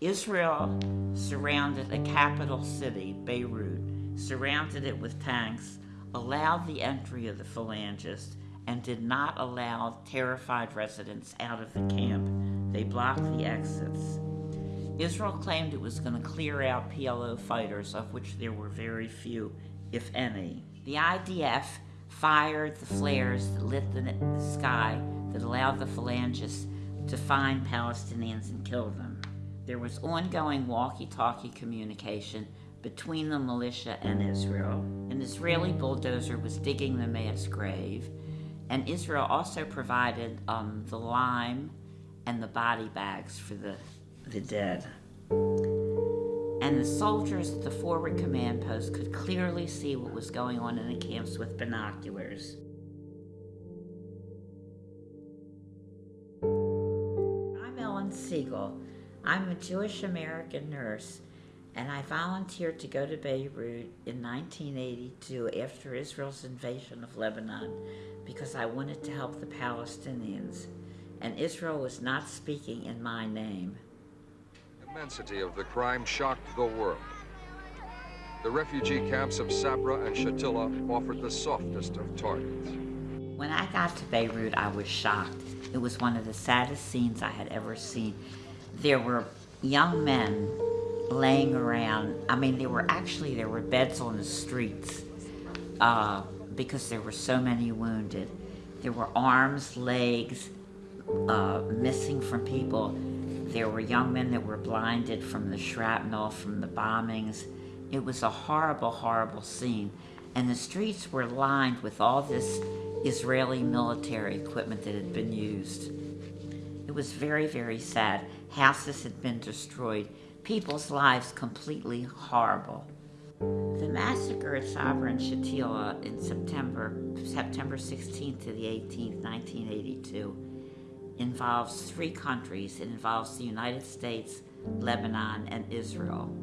Israel surrounded a capital city, Beirut, surrounded it with tanks, allowed the entry of the phalangists, and did not allow terrified residents out of the camp. They blocked the exits. Israel claimed it was going to clear out PLO fighters, of which there were very few, if any. The IDF fired the flares that lit the, sky that allowed the phalangists to find Palestinians and kill them. There was ongoing walkie-talkie communication between the militia and Israel. An Israeli bulldozer was digging the mass grave, and Israel also provided um, the lime and the body bags for the, the dead. And the soldiers at the forward command post could clearly see what was going on in the camps with binoculars. I'm Ellen Siegel. I'm a Jewish American nurse and I volunteered to go to Beirut in 1982 after Israel's invasion of Lebanon because I wanted to help the Palestinians, and Israel was not speaking in my name. The immensity of the crime shocked the world. The refugee camps of Sabra and Shatila offered the softest of targets. When I got to Beirut, I was shocked. It was one of the saddest scenes I had ever seen. There were young men laying around. I mean, there were actually, there were beds on the streets uh, because there were so many wounded. There were arms, legs uh, missing from people. There were young men that were blinded from the shrapnel, from the bombings. It was a horrible, horrible scene. And the streets were lined with all this Israeli military equipment that had been used. Was very, very sad. Houses had been destroyed people's lives completely horrible. The massacre at Sabra and Shatila in September, September 16th to the 18th, 1982, involves three countries. It involves the United States, Lebanon, and Israel.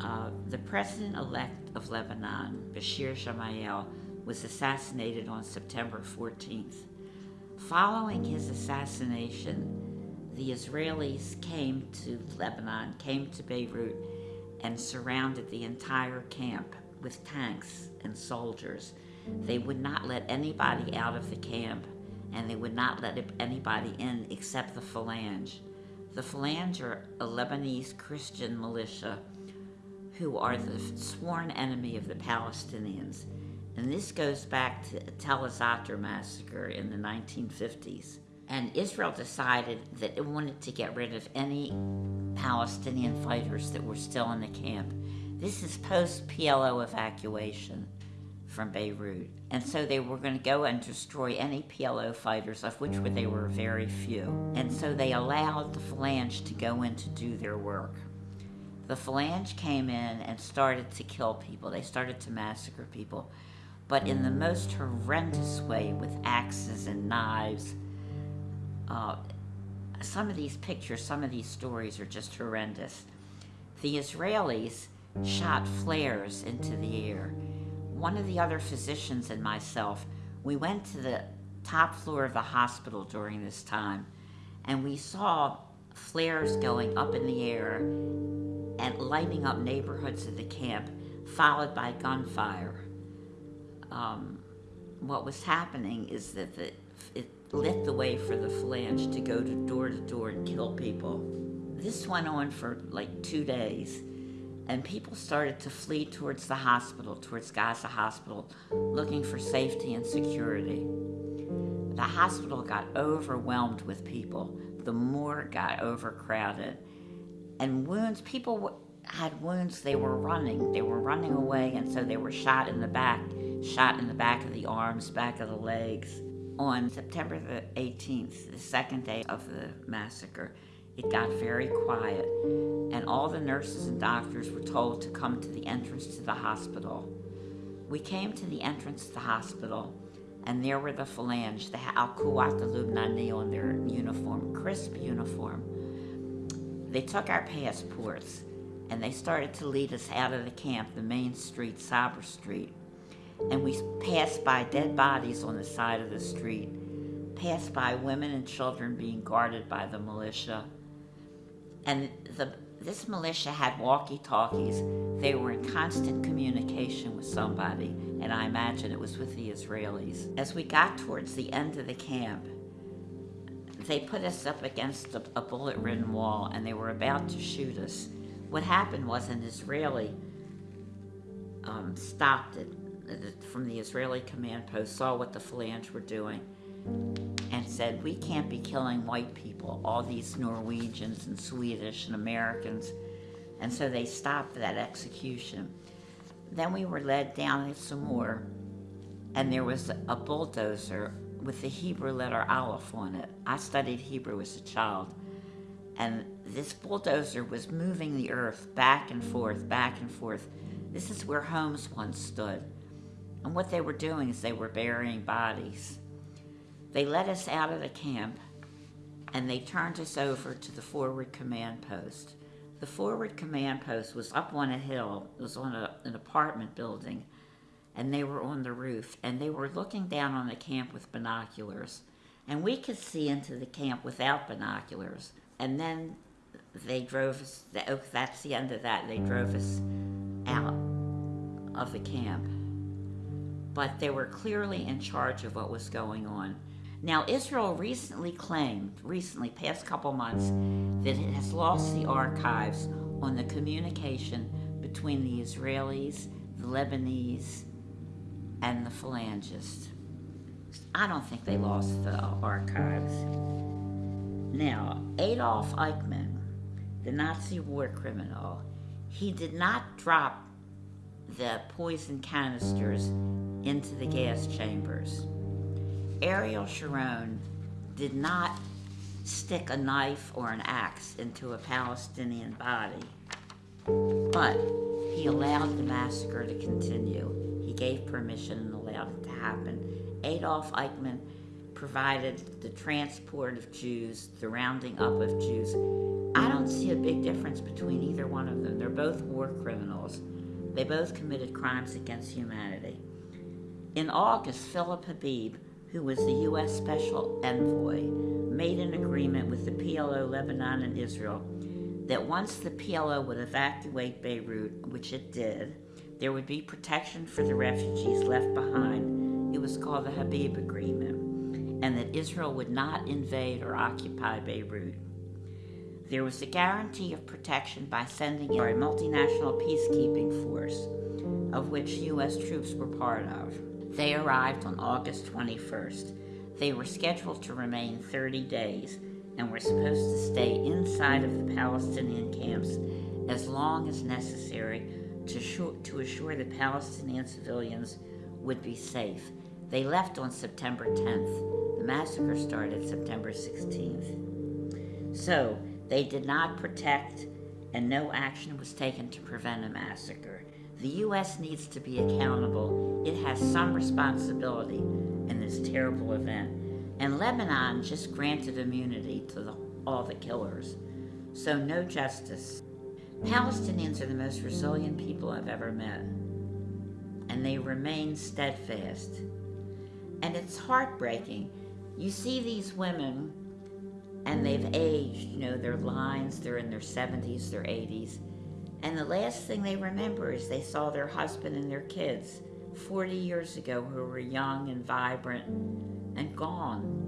Uh, the president-elect of Lebanon, Bashir Gemayel, was assassinated on September 14th. Following his assassination, the Israelis came to Lebanon, came to Beirut, and surrounded the entire camp with tanks and soldiers. They would not let anybody out of the camp, and they would not let anybody in except the Phalange. The Phalange are a Lebanese Christian militia who are the sworn enemy of the Palestinians. And this goes back to the Tel Zatar massacre in the 1950s. And Israel decided that it wanted to get rid of any Palestinian fighters that were still in the camp. This is post-PLO evacuation from Beirut. And so they were going to go and destroy any PLO fighters, of which they were very few. And so they allowed the Phalange to go in to do their work. The Phalange came in and started to kill people. They started to massacre people, but in the most horrendous way with axes and knives uh, some of these pictures, some of these stories are just horrendous. The Israelis shot flares into the air. One of the other physicians and myself, we went to the top floor of the hospital during this time, and we saw flares going up in the air and lighting up neighborhoods of the camp, followed by gunfire. Um, what was happening is that the, it lit the way for the phalange to go to door to door and kill people. This went on for like two days, and people started to flee towards the hospital, towards Gaza Hospital, looking for safety and security. The hospital got overwhelmed with people. The morgue got overcrowded. And wounds, people had wounds, they were running. They were running away, and so they were shot in the back, shot in the back of the arms, back of the legs. On September the 18th, the second day of the massacre, it got very quiet, and all the nurses and doctors were told to come to the entrance to the hospital. We came to the entrance to the hospital, and there were the Phalange, the Al-Quwat al-Lubnani on their uniform, crisp uniform. They took our passports, and they started to lead us out of the camp, the main street, Sabra Street and we passed by dead bodies on the side of the street, passed by women and children being guarded by the militia. And the, this militia had walkie talkies. They were in constant communication with somebody, and I imagine it was with the Israelis. As we got towards the end of the camp, they put us up against a, a bullet ridden wall and they were about to shoot us. What happened was an Israeli um, stopped it from the Israeli command post, saw what the Phalange were doing, and said, We can't be killing white people, all these Norwegians and Swedish and Americans. And so they stopped that execution. Then we were led down some more, and there was a bulldozer with the Hebrew letter Aleph on it. I studied Hebrew as a child, and this bulldozer was moving the earth back and forth, back and forth. This is where homes once stood. And what they were doing is they were burying bodies. They let us out of the camp and they turned us over to the forward command post. The forward command post was up on a hill, it was on a, an apartment building, and they were on the roof and they were looking down on the camp with binoculars. And we could see into the camp without binoculars. And then they drove us, oh, that's the end of that, they drove us out of the camp. But they were clearly in charge of what was going on. Now, Israel recently claimed, recently, past couple months, that it has lost the archives on the communication between the Israelis, the Lebanese, and the phalangists. I don't think they lost the archives. Now, Adolf Eichmann, the Nazi war criminal, he did not drop the poison canisters into the gas chambers. Ariel Sharon did not stick a knife or an axe into a Palestinian body, but he allowed the massacre to continue. He gave permission and allowed it to happen. Adolf Eichmann provided the transport of Jews, the rounding up of Jews. I don't see a big difference between either one of them. They're both war criminals. They both committed crimes against humanity. In August, Philip Habib who was the U.S. Special Envoy, made an agreement with the PLO, Lebanon, and Israel that once the PLO would evacuate Beirut, which it did, there would be protection for the refugees left behind. It was called the Habib Agreement, and that Israel would not invade or occupy Beirut. There was a guarantee of protection by sending in a multinational peacekeeping force, of which U.S. troops were part of. They arrived on August 21st. They were scheduled to remain 30 days and were supposed to stay inside of the Palestinian camps as long as necessary to, to assure the Palestinian civilians would be safe. They left on September 10th. The massacre started September 16th. So, they did not protect, and no action was taken to prevent a massacre. The U.S. needs to be accountable. It has some responsibility in this terrible event. And Lebanon just granted immunity to the, all the killers. So, no justice. Palestinians are the most resilient people I've ever met. And they remain steadfast. And it's heartbreaking. You see these women, and they've aged, you know, their lines, they're in their 70s, their 80s and the last thing they remember is they saw their husband and their kids 40 years ago who were young and vibrant and gone.